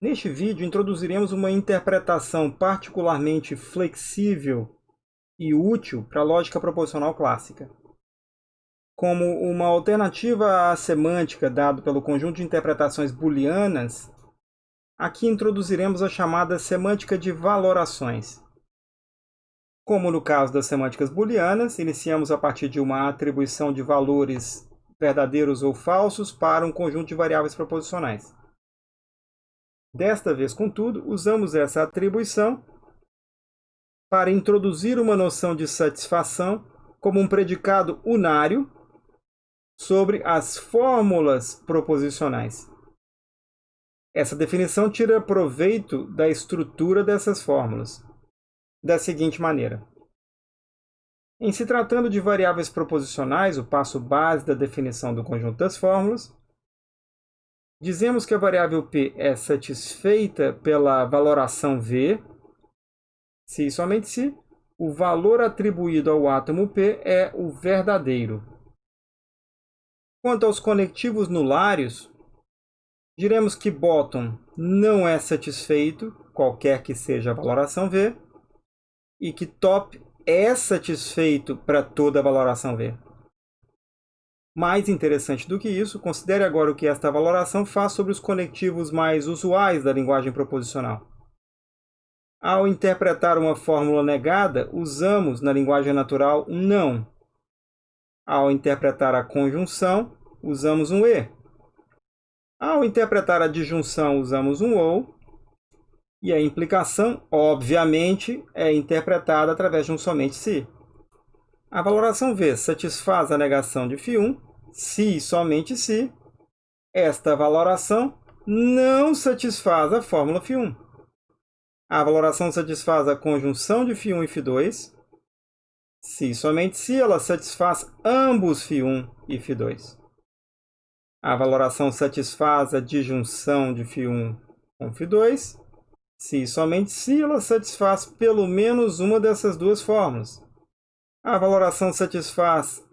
Neste vídeo, introduziremos uma interpretação particularmente flexível e útil para a lógica proposicional clássica. Como uma alternativa à semântica dado pelo conjunto de interpretações booleanas, aqui introduziremos a chamada semântica de valorações. Como no caso das semânticas booleanas, iniciamos a partir de uma atribuição de valores verdadeiros ou falsos para um conjunto de variáveis proposicionais. Desta vez, contudo, usamos essa atribuição para introduzir uma noção de satisfação como um predicado unário sobre as fórmulas proposicionais. Essa definição tira proveito da estrutura dessas fórmulas, da seguinte maneira. Em se tratando de variáveis proposicionais, o passo base da definição do conjunto das fórmulas, Dizemos que a variável p é satisfeita pela valoração v, se e somente se o valor atribuído ao átomo p é o verdadeiro. Quanto aos conectivos nulários, diremos que bottom não é satisfeito, qualquer que seja a valoração v, e que top é satisfeito para toda a valoração v. Mais interessante do que isso, considere agora o que esta valoração faz sobre os conectivos mais usuais da linguagem proposicional. Ao interpretar uma fórmula negada, usamos na linguagem natural um não. Ao interpretar a conjunção, usamos um e. Ao interpretar a disjunção, usamos um ou. E a implicação, obviamente, é interpretada através de um somente se. A valoração V satisfaz a negação de φ1 se e somente se esta valoração não satisfaz a fórmula φ1. A valoração satisfaz a conjunção de φ1 e φ2, se e somente se ela satisfaz ambos φ1 e φ2. A valoração satisfaz a disjunção de φ1 com φ2, se e somente se ela satisfaz pelo menos uma dessas duas fórmulas. A valoração satisfaz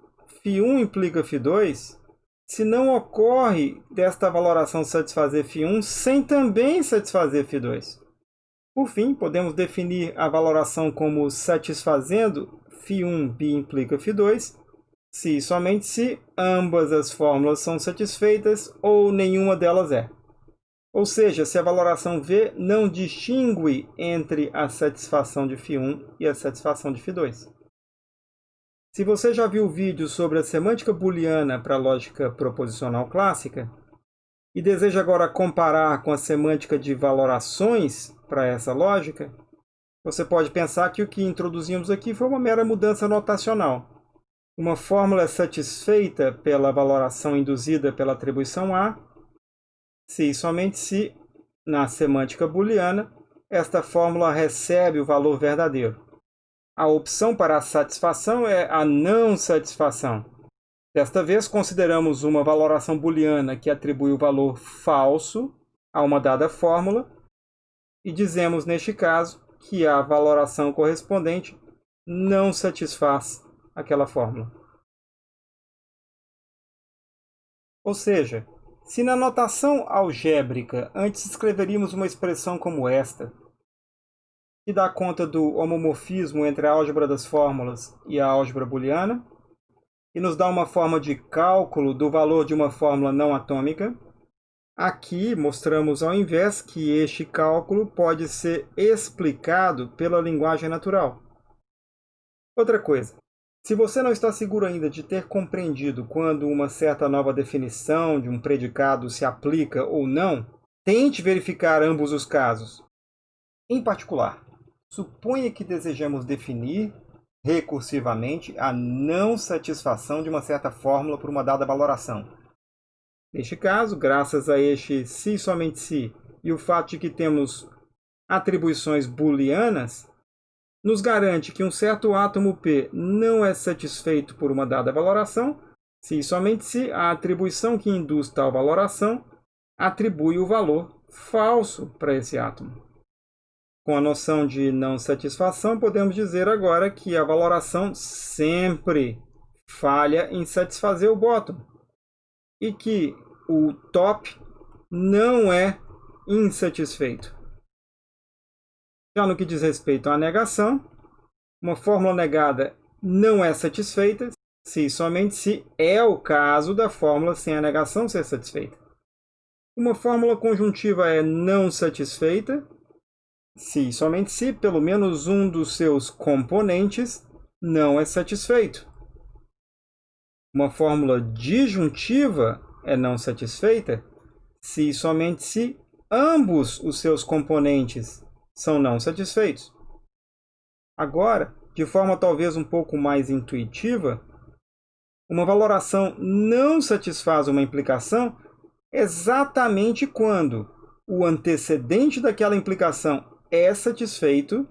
φ1 implica φ2, se não ocorre desta valoração satisfazer φ1 sem também satisfazer φ2. Por fim, podemos definir a valoração como satisfazendo φ1 b implica φ2, se e somente se ambas as fórmulas são satisfeitas ou nenhuma delas é. Ou seja, se a valoração V não distingue entre a satisfação de φ1 e a satisfação de φ2. Se você já viu o vídeo sobre a semântica booleana para a lógica proposicional clássica e deseja agora comparar com a semântica de valorações para essa lógica, você pode pensar que o que introduzimos aqui foi uma mera mudança notacional. Uma fórmula satisfeita pela valoração induzida pela atribuição A, se e somente se, na semântica booleana, esta fórmula recebe o valor verdadeiro. A opção para a satisfação é a não satisfação. Desta vez, consideramos uma valoração booleana que atribui o valor falso a uma dada fórmula e dizemos, neste caso, que a valoração correspondente não satisfaz aquela fórmula. Ou seja, se na notação algébrica antes escreveríamos uma expressão como esta, que dá conta do homomorfismo entre a álgebra das fórmulas e a álgebra booleana, e nos dá uma forma de cálculo do valor de uma fórmula não atômica. Aqui mostramos ao invés que este cálculo pode ser explicado pela linguagem natural. Outra coisa, se você não está seguro ainda de ter compreendido quando uma certa nova definição de um predicado se aplica ou não, tente verificar ambos os casos. Em particular, Suponha que desejamos definir recursivamente a não satisfação de uma certa fórmula por uma dada valoração. Neste caso, graças a este se somente se e o fato de que temos atribuições booleanas, nos garante que um certo átomo P não é satisfeito por uma dada valoração, se somente se a atribuição que induz tal valoração atribui o valor falso para esse átomo. Com a noção de não satisfação, podemos dizer agora que a valoração sempre falha em satisfazer o bottom e que o top não é insatisfeito. Já no que diz respeito à negação, uma fórmula negada não é satisfeita se somente se é o caso da fórmula sem a negação ser satisfeita. Uma fórmula conjuntiva é não satisfeita se somente se pelo menos um dos seus componentes não é satisfeito. Uma fórmula disjuntiva é não satisfeita se somente se ambos os seus componentes são não satisfeitos. Agora, de forma talvez um pouco mais intuitiva, uma valoração não satisfaz uma implicação exatamente quando o antecedente daquela implicação é satisfeito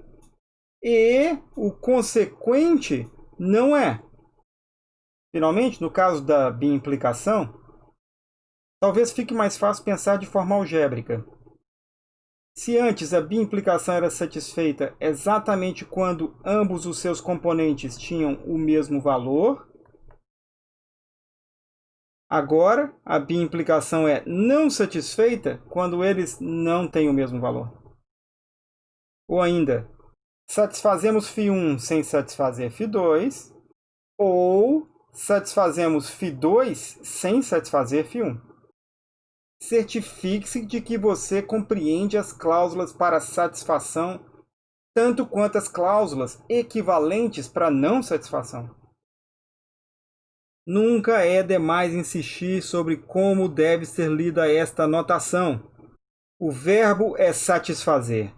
e o consequente não é. Finalmente, no caso da biimplicação, talvez fique mais fácil pensar de forma algébrica. Se antes a biimplicação era satisfeita exatamente quando ambos os seus componentes tinham o mesmo valor, agora a biimplicação é não satisfeita quando eles não têm o mesmo valor. Ou ainda, satisfazemos φ1 sem satisfazer φ2, ou satisfazemos φ2 sem satisfazer φ1 certifique-se de que você compreende as cláusulas para satisfação, tanto quanto as cláusulas equivalentes para não satisfação. Nunca é demais insistir sobre como deve ser lida esta notação. O verbo é satisfazer.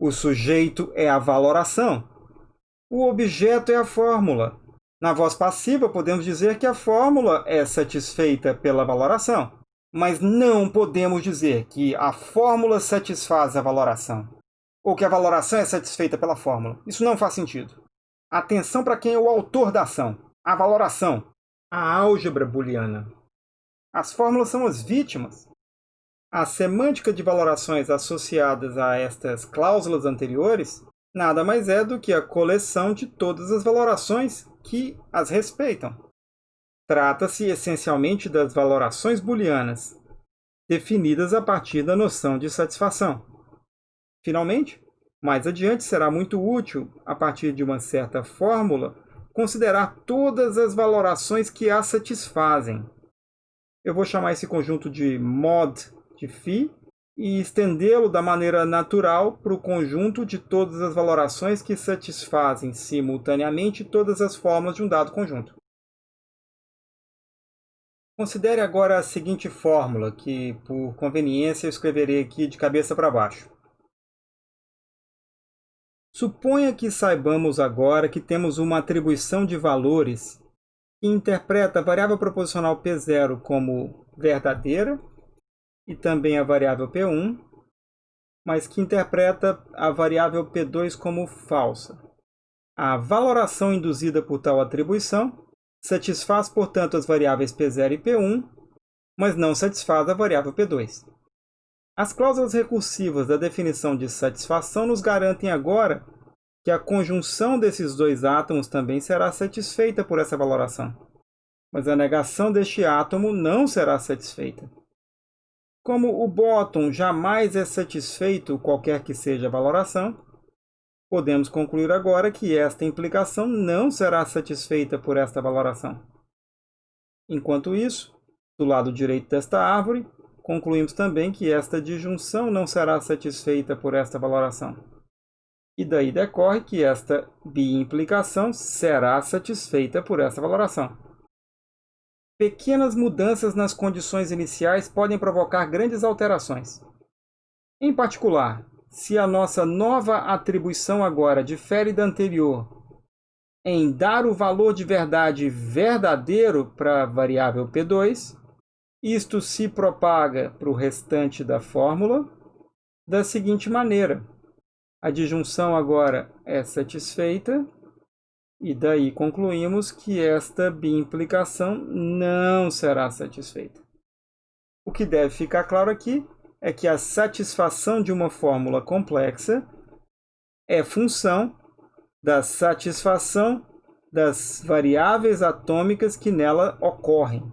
O sujeito é a valoração. O objeto é a fórmula. Na voz passiva, podemos dizer que a fórmula é satisfeita pela valoração mas não podemos dizer que a fórmula satisfaz a valoração, ou que a valoração é satisfeita pela fórmula. Isso não faz sentido. Atenção para quem é o autor da ação, a valoração, a álgebra booleana. As fórmulas são as vítimas. A semântica de valorações associadas a estas cláusulas anteriores nada mais é do que a coleção de todas as valorações que as respeitam. Trata-se essencialmente das valorações booleanas, definidas a partir da noção de satisfação. Finalmente, mais adiante será muito útil, a partir de uma certa fórmula, considerar todas as valorações que a satisfazem. Eu vou chamar esse conjunto de mod de φ e estendê-lo da maneira natural para o conjunto de todas as valorações que satisfazem simultaneamente todas as fórmulas de um dado conjunto. Considere agora a seguinte fórmula, que por conveniência eu escreverei aqui de cabeça para baixo. Suponha que saibamos agora que temos uma atribuição de valores que interpreta a variável proposicional P0 como verdadeira e também a variável P1, mas que interpreta a variável P2 como falsa. A valoração induzida por tal atribuição Satisfaz, portanto, as variáveis P0 e P1, mas não satisfaz a variável P2. As cláusulas recursivas da definição de satisfação nos garantem agora que a conjunção desses dois átomos também será satisfeita por essa valoração. Mas a negação deste átomo não será satisfeita. Como o bottom jamais é satisfeito qualquer que seja a valoração, Podemos concluir agora que esta implicação não será satisfeita por esta valoração. Enquanto isso, do lado direito desta árvore, concluímos também que esta disjunção não será satisfeita por esta valoração. E daí decorre que esta biimplicação será satisfeita por esta valoração. Pequenas mudanças nas condições iniciais podem provocar grandes alterações. Em particular, se a nossa nova atribuição agora difere da anterior em dar o valor de verdade verdadeiro para a variável P2, isto se propaga para o restante da fórmula da seguinte maneira. A disjunção agora é satisfeita e daí concluímos que esta biimplicação não será satisfeita. O que deve ficar claro aqui é que a satisfação de uma fórmula complexa é função da satisfação das variáveis atômicas que nela ocorrem.